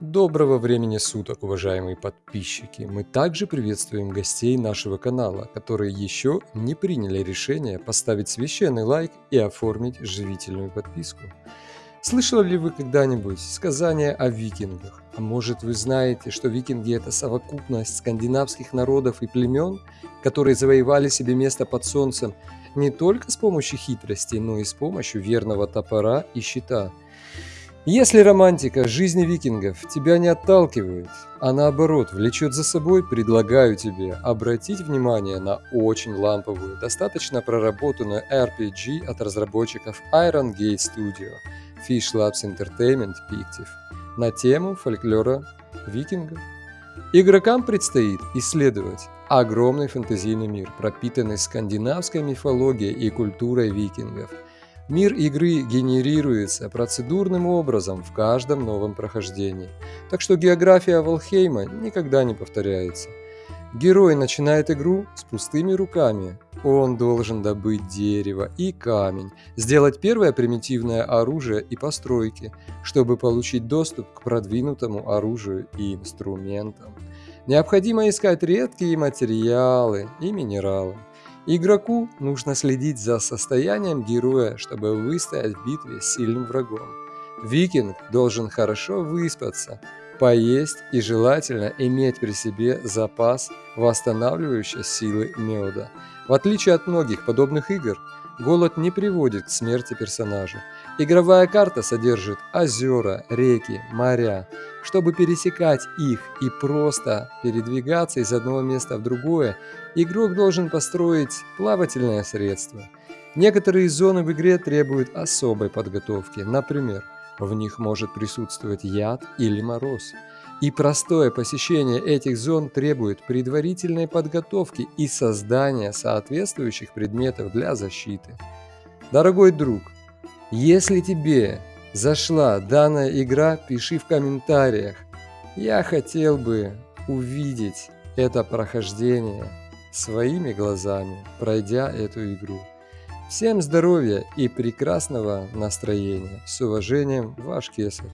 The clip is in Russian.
Доброго времени суток, уважаемые подписчики! Мы также приветствуем гостей нашего канала, которые еще не приняли решение поставить священный лайк и оформить живительную подписку. Слышали ли вы когда-нибудь сказания о викингах? А может вы знаете, что викинги это совокупность скандинавских народов и племен, которые завоевали себе место под солнцем не только с помощью хитрости, но и с помощью верного топора и щита – если романтика жизни викингов тебя не отталкивает, а наоборот влечет за собой, предлагаю тебе обратить внимание на очень ламповую, достаточно проработанную RPG от разработчиков Iron Gate Studio Fish Labs Entertainment Pictive на тему фольклора викингов. Игрокам предстоит исследовать огромный фэнтезийный мир, пропитанный скандинавской мифологией и культурой викингов – Мир игры генерируется процедурным образом в каждом новом прохождении, так что география Волхейма никогда не повторяется. Герой начинает игру с пустыми руками. Он должен добыть дерево и камень, сделать первое примитивное оружие и постройки, чтобы получить доступ к продвинутому оружию и инструментам. Необходимо искать редкие материалы и минералы. Игроку нужно следить за состоянием героя, чтобы выстоять в битве с сильным врагом. Викинг должен хорошо выспаться, поесть и желательно иметь при себе запас восстанавливающей силы меда. В отличие от многих подобных игр, голод не приводит к смерти персонажа. Игровая карта содержит озера, реки, моря. Чтобы пересекать их и просто передвигаться из одного места в другое, игрок должен построить плавательное средство. Некоторые зоны в игре требуют особой подготовки, например, в них может присутствовать яд или мороз. И простое посещение этих зон требует предварительной подготовки и создания соответствующих предметов для защиты. Дорогой друг, если тебе зашла данная игра, пиши в комментариях. Я хотел бы увидеть это прохождение своими глазами, пройдя эту игру. Всем здоровья и прекрасного настроения. С уважением, ваш Кесарь.